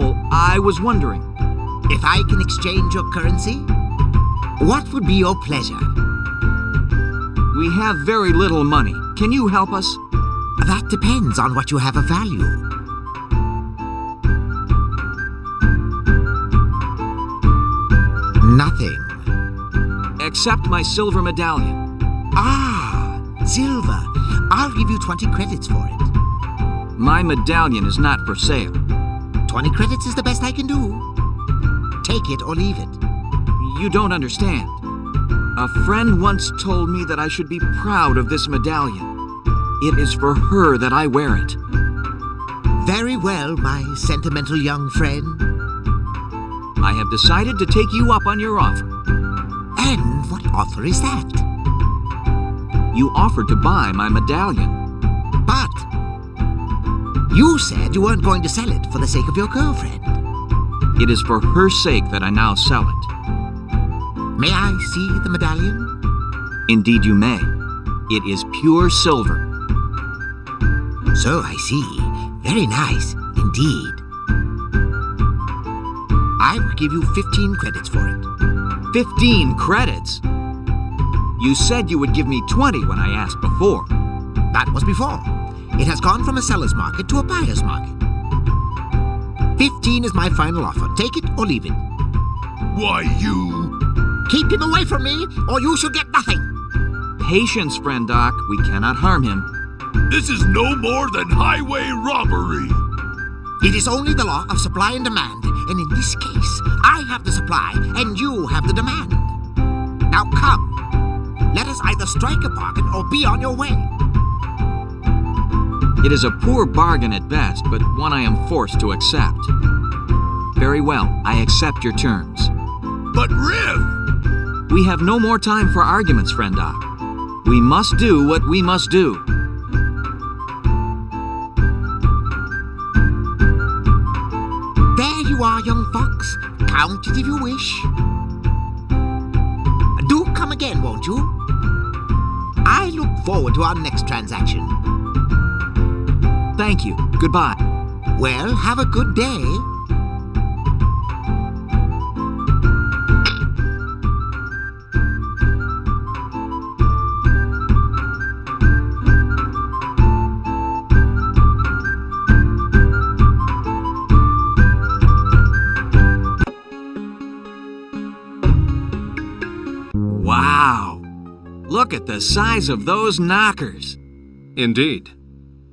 I was wondering. If I can exchange your currency, what would be your pleasure? We have very little money. Can you help us? That depends on what you have of value. Nothing. Accept my silver medallion. Ah, silver. I'll give you 20 credits for it. My medallion is not for sale. 20 credits is the best I can do. Take it or leave it. You don't understand. A friend once told me that I should be proud of this medallion. It is for her that I wear it. Very well, my sentimental young friend. I have decided to take you up on your offer. And what offer is that? You offered to buy my medallion. But you said you weren't going to sell it for the sake of your girlfriend. It is for her sake that I now sell it. May I see the medallion? Indeed you may. It is pure silver. So I see. Very nice, indeed. I will give you 15 credits for it. 15 credits? You said you would give me 20 when I asked before. That was before. It has gone from a seller's market to a buyer's market. 15 is my final offer. Take it or leave it. Why, you... Keep him away from me, or you shall get nothing. Patience, friend Okk. We cannot harm him. This is no more than highway robbery. It is only the law of supply and demand, and in this case, I have the supply and you have the demand. Now come. Let us either strike a bargain or be on your way. It is a poor bargain at best, but one I am forced to accept. Very well, I accept your terms. But Rif! We have no more time for arguments, friend Okk. We must do what we must do. There you are, young fox. Count it if you wish. Do come again, won't you? I look forward to our next transaction. Thank you. Goodbye. Well, have a good day. Wow! Look at the size of those knockers. Indeed.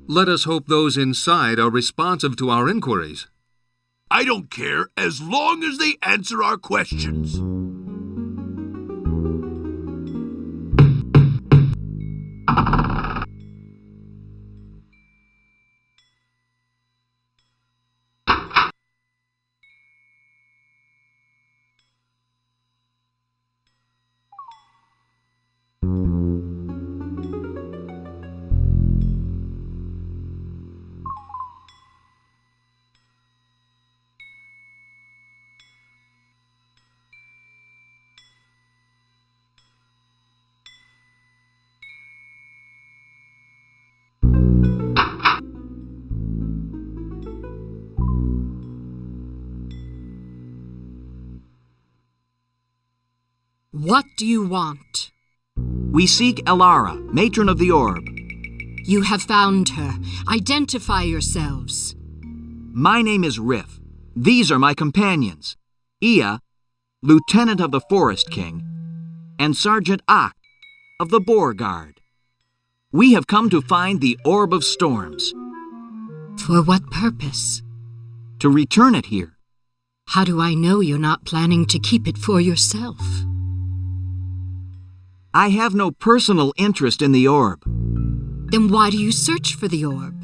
Let us hope those inside are responsive to our inquiries. I don't care as long as they answer our questions. What do you want? We seek Elara, matron of the orb. You have found her. Identify yourselves. My name is Rif. These are my companions. Eeah, lieutenant of the Forest King, and Sergeant Okk of the Boar Guard. We have come to find the Orb of Storms, For what purpose? to return it here. How do I know you're not planning to keep it for yourself? I have no personal interest in the orb. Then why do you search for the orb?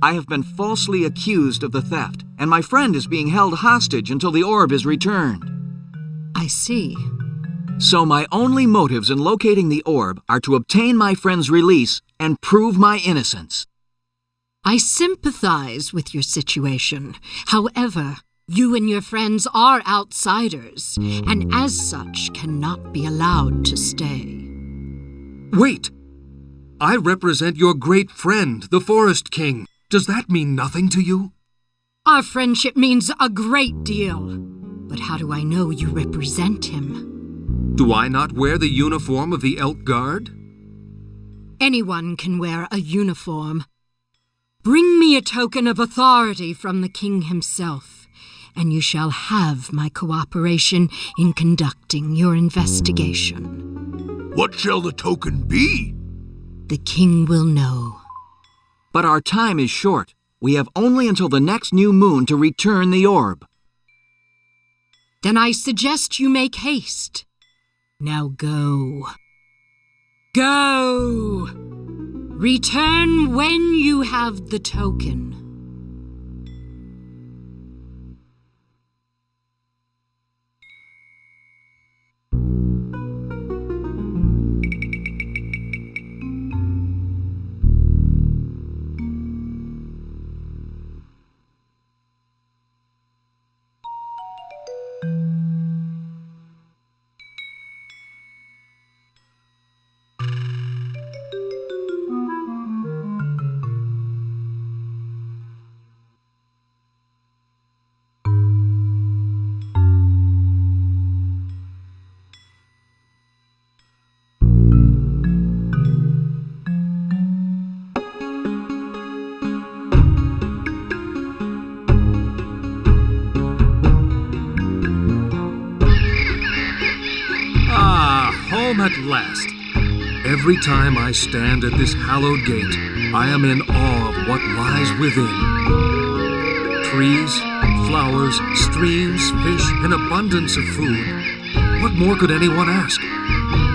I have been falsely accused of the theft, and my friend is being held hostage until the orb is returned. I see. So my only motives in locating the orb are to obtain my friend's release and prove my innocence. I sympathize with your situation. However, you and your friends are outsiders, and as such cannot be allowed to stay. Wait! I represent your great friend, the Forest King. Does that mean nothing to you? Our friendship means a great deal. But how do I know you represent him? Do I not wear the uniform of the Elk Guard? Anyone can wear a uniform. Bring me a token of authority from the king himself, and you shall have my cooperation in conducting your investigation. What shall the token be? The king will know. But our time is short. We have only until the next new moon to return the orb. Then I suggest you make haste. Now go. Go! Return when you have the token. Ah, home at last. Every time I stand at this hallowed gate, I am in awe of what lies within. Trees, flowers, streams, fish, an abundance of food. What more could anyone ask?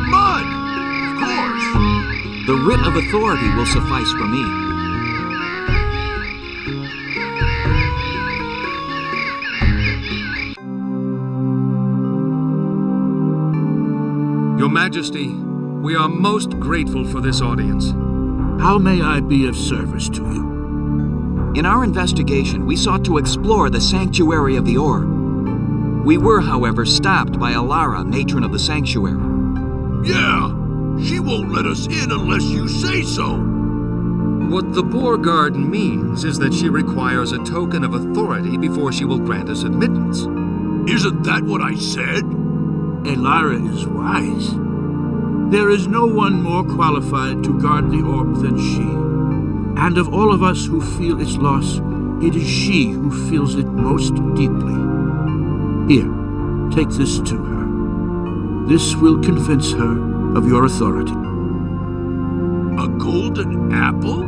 Mud! Of course. The writ of authority will suffice for me. Your Majesty, we are most grateful for this audience. How may I be of service to you? In our investigation, we sought to explore the sanctuary of the orb. We were, however, stopped by Elara, matron of the sanctuary. Yeah, she won't let us in unless you say so. What the Boar Guard means is that she requires a token of authority before she will grant us admittance. Isn't that what I said? Elara is wise. There is no one more qualified to guard the orb than she. And of all of us who feel its loss, it is she who feels it most deeply. Here, take this to her. This will convince her of your authority. A golden apple?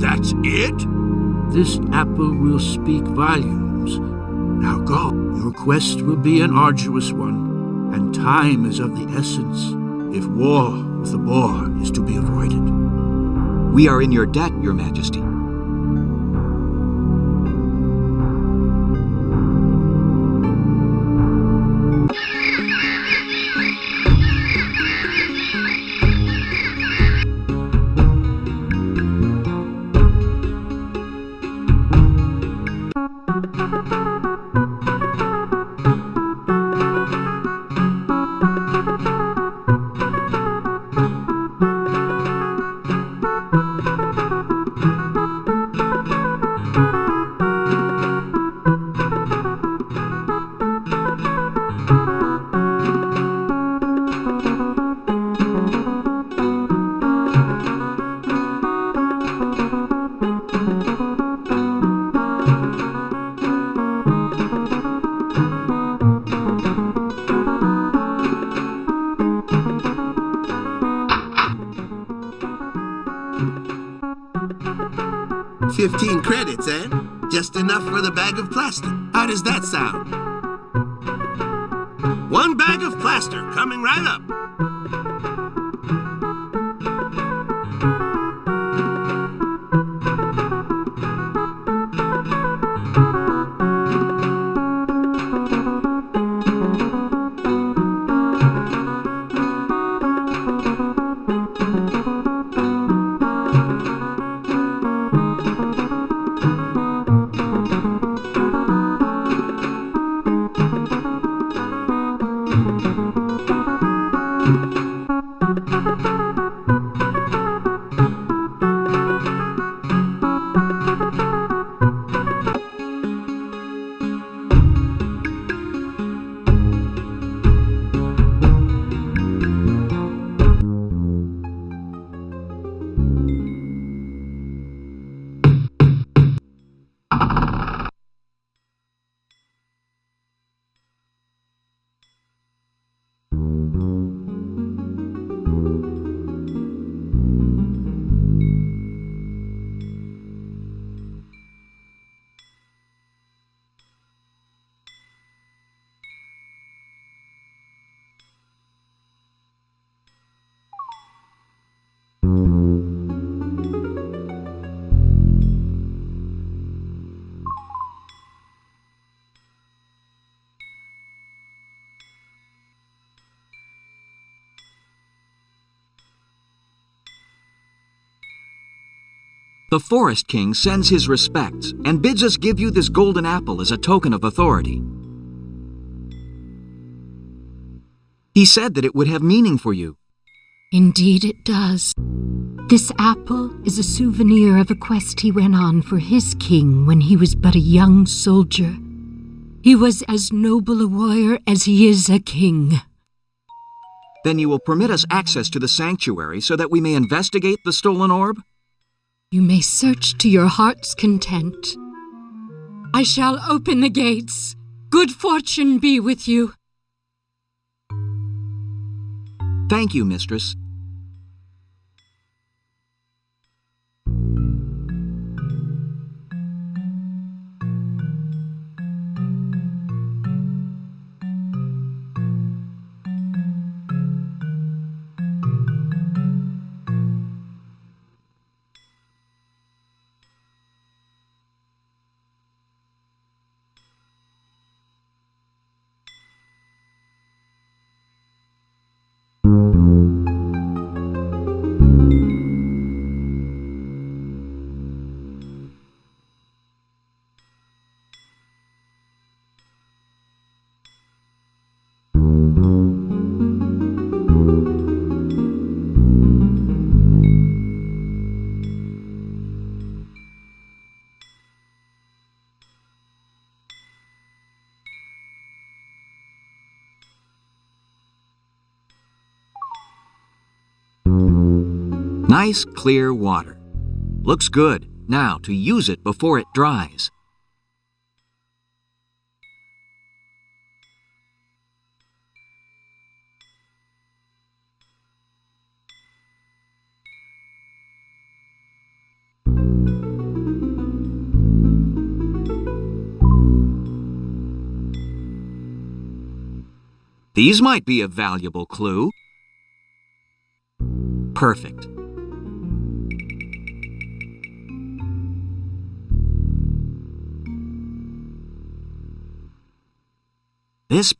That's it? This apple will speak volumes. Now go. Your quest will be an arduous one, and time is of the essence if war with the boar is to be avoided. We are in your debt, Your Majesty. Fifteen credits, eh? Just enough for the bag of plaster. How does that sound? One bag of plaster coming right up. The Forest King sends his respects and bids us give you this golden apple as a token of authority. He said that it would have meaning for you. Indeed it does. This apple is a souvenir of a quest he went on for his king when he was but a young soldier. He was as noble a warrior as he is a king. Then you will permit us access to the sanctuary so that we may investigate the stolen orb? You may search to your heart's content. I shall open the gates. Good fortune be with you. Thank you, mistress. Nice, clear water. Looks good. Now, to use it before it dries. These might be a valuable clue. Perfect. This